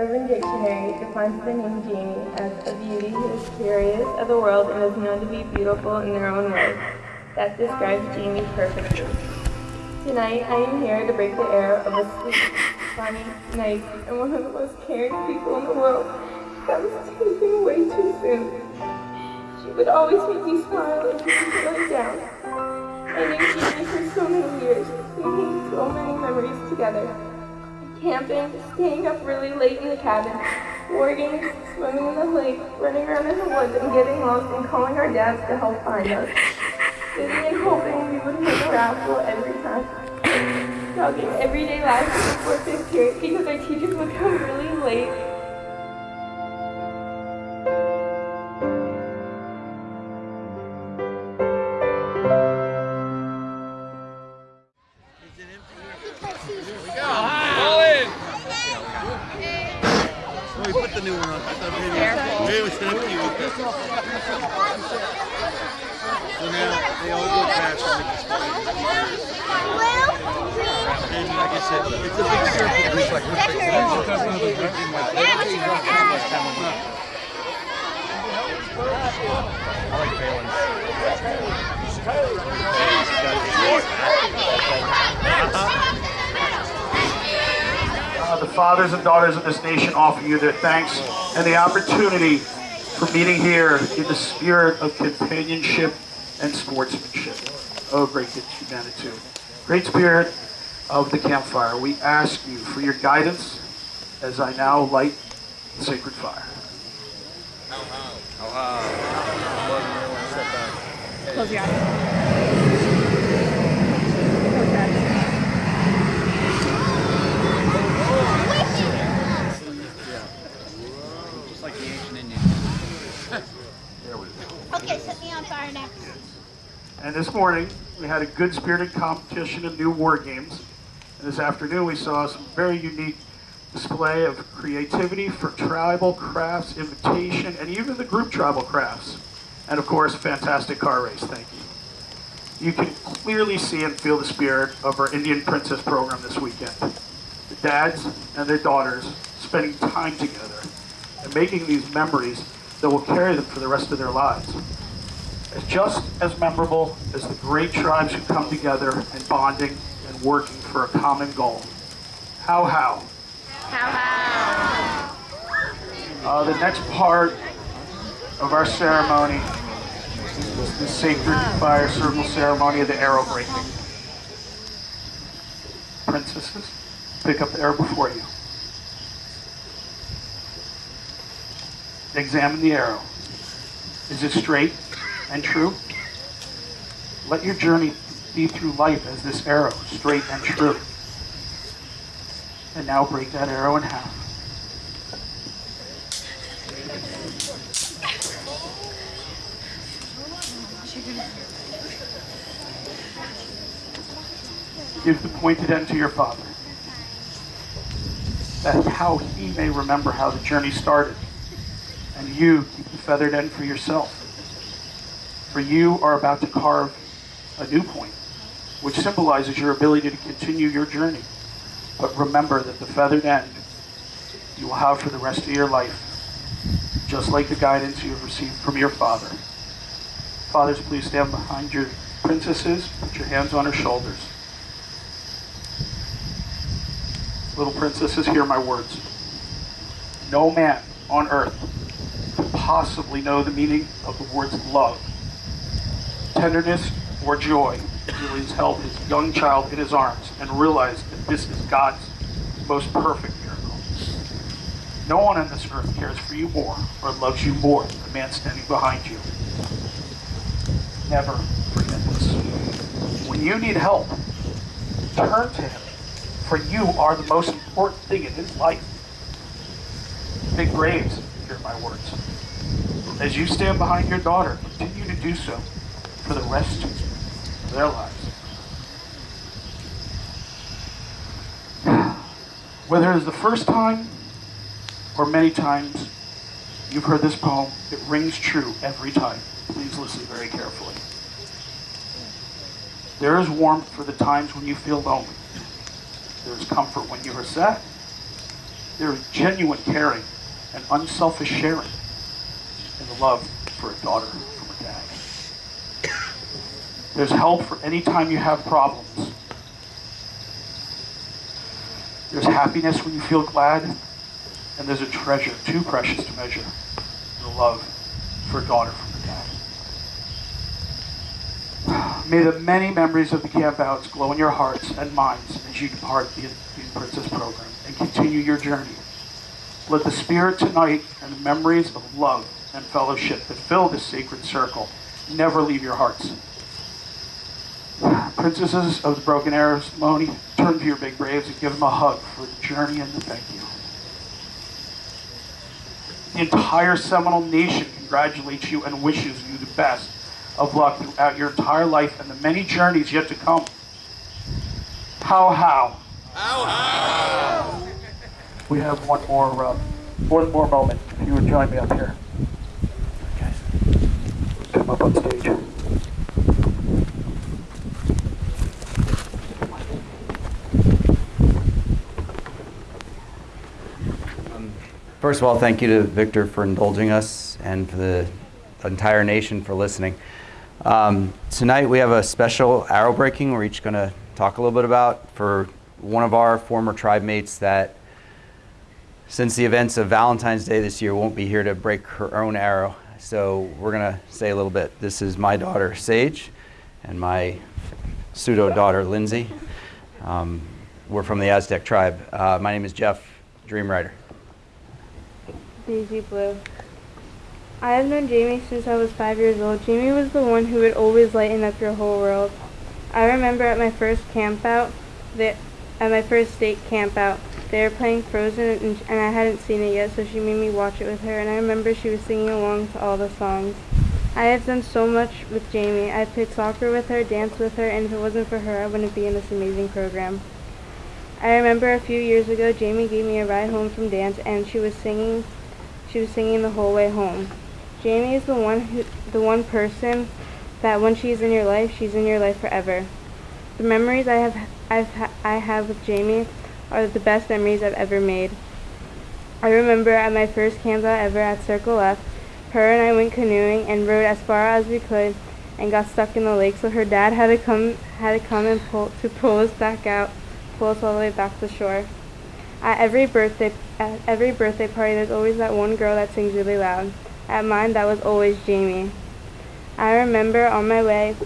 Urban Dictionary defines the name Jamie as a beauty who is curious of the world and is known to be beautiful in their own way. That describes Jamie perfectly. Tonight, I am here to break the air of a sweet, funny, nice, and one of the most caring people in the world that was taken away too soon. She would always make me smile and keep me feeling down. I knew Jamie for so many years. We made so many memories together. Camping, staying up really late in the cabin, games, swimming in the lake, running around in the woods and getting lost and calling our dads to help find us. Sitting and hoping we would hit a raffle every time. Talking everyday life before fifth period because our teachers would come really late So now they all go past it's a big circle. Like I like. Uh, the fathers and daughters of this nation offer you their thanks and the opportunity for meeting here in the spirit of companionship and sportsmanship. Oh, great humanity. Great spirit of the campfire. We ask you for your guidance as I now light the sacred fire. Close your eyes. Just like the ancient Indians. There we go. Okay, set me on fire next. And this morning, we had a good spirited competition of new war games. And this afternoon, we saw some very unique display of creativity for tribal crafts, invitation, and even the group tribal crafts. And of course, fantastic car race. Thank you. You can clearly see and feel the spirit of our Indian Princess program this weekend. The dads and their daughters spending time together and making these memories that will carry them for the rest of their lives is just as memorable as the great tribes who come together and bonding and working for a common goal. How, how? How Uh, the next part of our ceremony is the sacred fire circle ceremony of the arrow breaking. Princesses, pick up the arrow before you. Examine the arrow. Is it straight and true? Let your journey be through life as this arrow, straight and true. And now break that arrow in half. Give the pointed end to your father. That's how he may remember how the journey started. And you keep the feathered end for yourself. For you are about to carve a new point, which symbolizes your ability to continue your journey. But remember that the feathered end you will have for the rest of your life, just like the guidance you have received from your father. Fathers, please stand behind your princesses, put your hands on her shoulders. Little princesses, hear my words. No man on earth could possibly know the meaning of the words love, tenderness, or joy he's held his young child in his arms and realized that this is God's most perfect miracle. No one on this earth cares for you more or loves you more than the man standing behind you. Never forget this. When you need help, turn to him, for you are the most important thing in his life. Big Braves, hear my words. As you stand behind your daughter, continue to do so for the rest of their lives. Whether it is the first time or many times you've heard this poem, it rings true every time. Please listen very carefully. There is warmth for the times when you feel lonely. There is comfort when you are sad. There's genuine caring and unselfish sharing in the love for a daughter. There's help for any time you have problems. There's happiness when you feel glad, and there's a treasure too precious to measure the love for a daughter from a dad. May the many memories of the campouts glow in your hearts and minds as you depart the, the Princess program and continue your journey. Let the spirit tonight and the memories of love and fellowship that fill this sacred circle never leave your hearts. Princesses of the Broken Arrow ceremony, turn to your big braves and give them a hug for the journey and the thank you. The entire Seminole Nation congratulates you and wishes you the best of luck throughout your entire life and the many journeys yet to come. How, how? How how? we have one more, uh, one more moment. If you would join me up here. Guys, come up on stage. First of all, thank you to Victor for indulging us and for the entire nation for listening. Um, tonight we have a special arrow breaking we're each going to talk a little bit about for one of our former tribe mates that since the events of Valentine's Day this year won't be here to break her own arrow. So we're going to say a little bit. This is my daughter Sage and my pseudo daughter Lindsay. Um, we're from the Aztec tribe. Uh, my name is Jeff Dreamwriter. Daisy Blue. I have known Jamie since I was five years old. Jamie was the one who would always lighten up your whole world. I remember at my first camp out, that at my first state camp out, they were playing Frozen and, and I hadn't seen it yet, so she made me watch it with her. And I remember she was singing along to all the songs. I have done so much with Jamie. I played soccer with her, danced with her, and if it wasn't for her, I wouldn't be in this amazing program. I remember a few years ago, Jamie gave me a ride home from dance, and she was singing she was singing the whole way home. Jamie is the one who, the one person that when she's in your life, she's in your life forever. The memories I have I've I have with Jamie are the best memories I've ever made. I remember at my first camp out ever at Circle F, her and I went canoeing and rode as far as we could and got stuck in the lake, so her dad had to come had to come and pull to pull us back out, pull us all the way back to shore. At every birthday at every birthday party there's always that one girl that sings really loud. At mine that was always Jamie. I remember on my way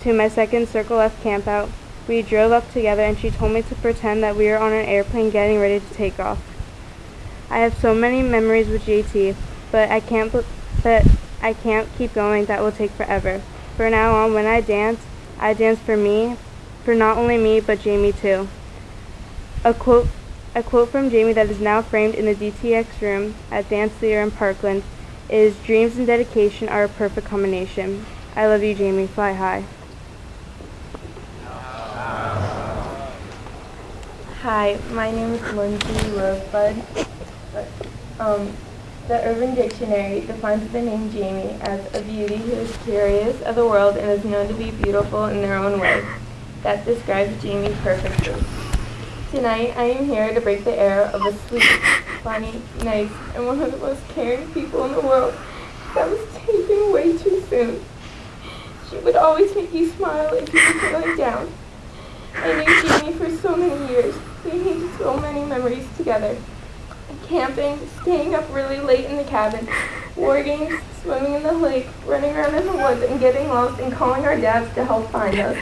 to my second Circle F campout, we drove up together and she told me to pretend that we were on an airplane getting ready to take off. I have so many memories with JT, but I can't but I can't keep going. That will take forever. For now on, when I dance, I dance for me, for not only me but Jamie too. A quote a quote from Jamie that is now framed in the DTX room at Dance Theater in Parkland is Dreams and dedication are a perfect combination. I love you, Jamie. Fly high. Hi, my name is Lindsay Rosebud. Um, the Urban Dictionary defines the name Jamie as a beauty who is curious of the world and is known to be beautiful in their own way. That describes Jamie perfectly. Tonight, I am here to break the air of a sweet, funny, nice, and one of the most caring people in the world that was taken away too soon. She would always make you smile if you were feeling down. I knew Jamie for so many years. We made so many memories together. Camping, staying up really late in the cabin, war games, swimming in the lake, running around in the woods and getting lost and calling our dads to help find us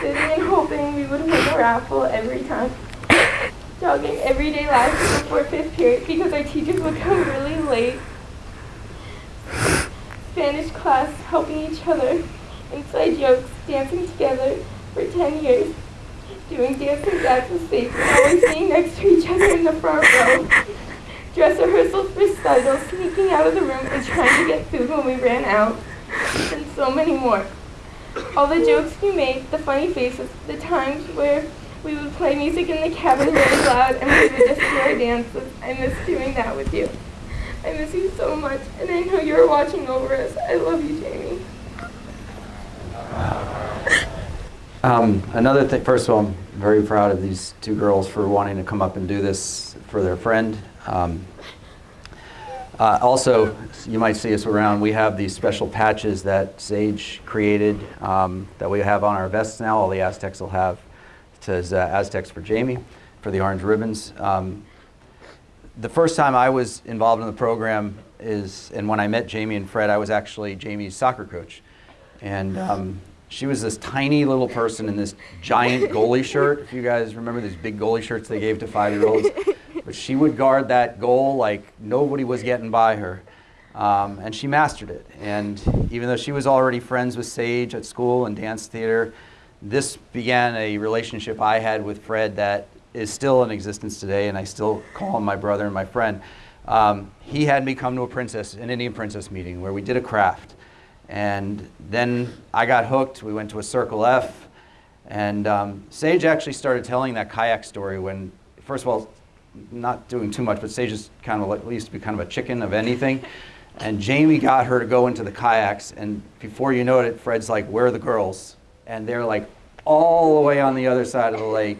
sitting and hoping we would win a raffle every time. Jogging everyday life before fifth period because our teachers would come really late. Spanish class, helping each other, inside jokes, dancing together for 10 years, doing dance and dance mistakes, and always being next to each other in the front row. Dress rehearsals for recitals, sneaking out of the room and trying to get food when we ran out, and so many more. All the jokes you made, the funny faces, the times where we would play music in the cabin really loud and we would just do our dances. I miss doing that with you. I miss you so much, and I know you're watching over us. I love you, Jamie. Um, another thing, first of all, I'm very proud of these two girls for wanting to come up and do this for their friend. Um, uh, also, you might see us around, we have these special patches that Sage created um, that we have on our vests now. All the Aztecs will have. It says uh, Aztecs for Jamie for the orange ribbons. Um, the first time I was involved in the program is, and when I met Jamie and Fred, I was actually Jamie's soccer coach. And um, she was this tiny little person in this giant goalie shirt. If you guys remember these big goalie shirts they gave to five-year-olds. But she would guard that goal like nobody was getting by her. Um, and she mastered it. And even though she was already friends with Sage at school and dance theater, this began a relationship I had with Fred that is still in existence today, and I still call him my brother and my friend. Um, he had me come to a princess, an Indian princess meeting where we did a craft. And then I got hooked. We went to a Circle F. And um, Sage actually started telling that kayak story when, first of all, not doing too much, but Sage is kind of like, used to be kind of a chicken of anything. And Jamie got her to go into the kayaks. And before you know it, Fred's like, where are the girls? And they're like all the way on the other side of the lake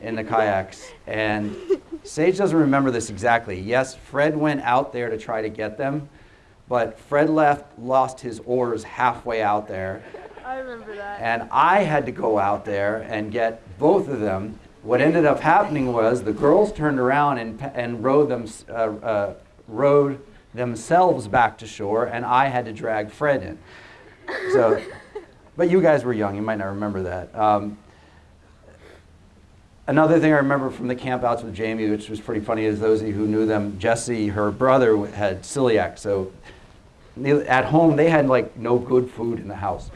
in the kayaks. And Sage doesn't remember this exactly. Yes, Fred went out there to try to get them, but Fred left, lost his oars halfway out there. I remember that. And I had to go out there and get both of them. What ended up happening was the girls turned around and, and rowed, them, uh, uh, rowed themselves back to shore, and I had to drag Fred in. So, but you guys were young, you might not remember that. Um, Another thing I remember from the campouts with Jamie, which was pretty funny, is those of you who knew them, Jesse, her brother, had celiac. So at home, they had like no good food in the house.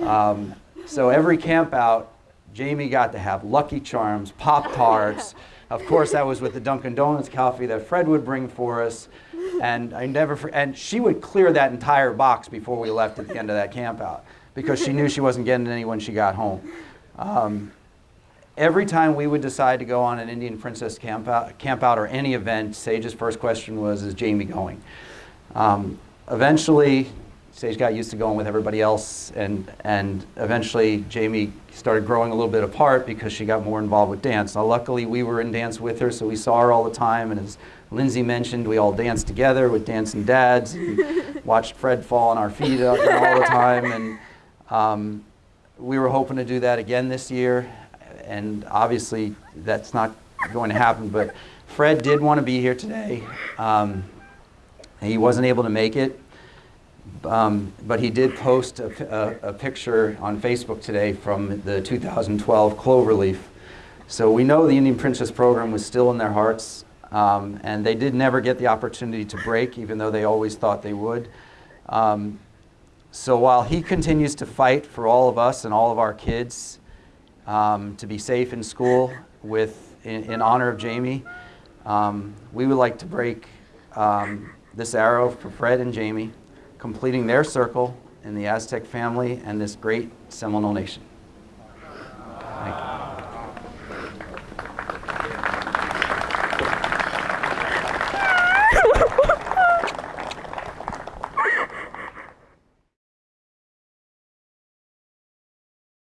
Um, so every campout, Jamie got to have Lucky Charms, Pop Tarts. of course, that was with the Dunkin' Donuts coffee that Fred would bring for us. And I never, and she would clear that entire box before we left at the end of that campout because she knew she wasn't getting any when she got home. Um, every time we would decide to go on an Indian Princess camp out, camp out or any event, Sage's first question was, is Jamie going? Um, eventually, Sage got used to going with everybody else, and, and eventually Jamie started growing a little bit apart because she got more involved with dance. Now, luckily, we were in dance with her, so we saw her all the time, and as Lindsay mentioned, we all danced together with dancing dads, and watched Fred fall on our feet all the time, and um, we were hoping to do that again this year, and obviously that's not going to happen. But Fred did want to be here today. Um, he wasn't able to make it, um, but he did post a, a, a, picture on Facebook today from the 2012 Cloverleaf. So we know the Indian Princess program was still in their hearts, um, and they did never get the opportunity to break, even though they always thought they would. Um, so while he continues to fight for all of us and all of our kids, um, to be safe in school with, in, in honor of Jamie. Um, we would like to break um, this arrow for Fred and Jamie, completing their circle in the Aztec family and this great Seminole nation.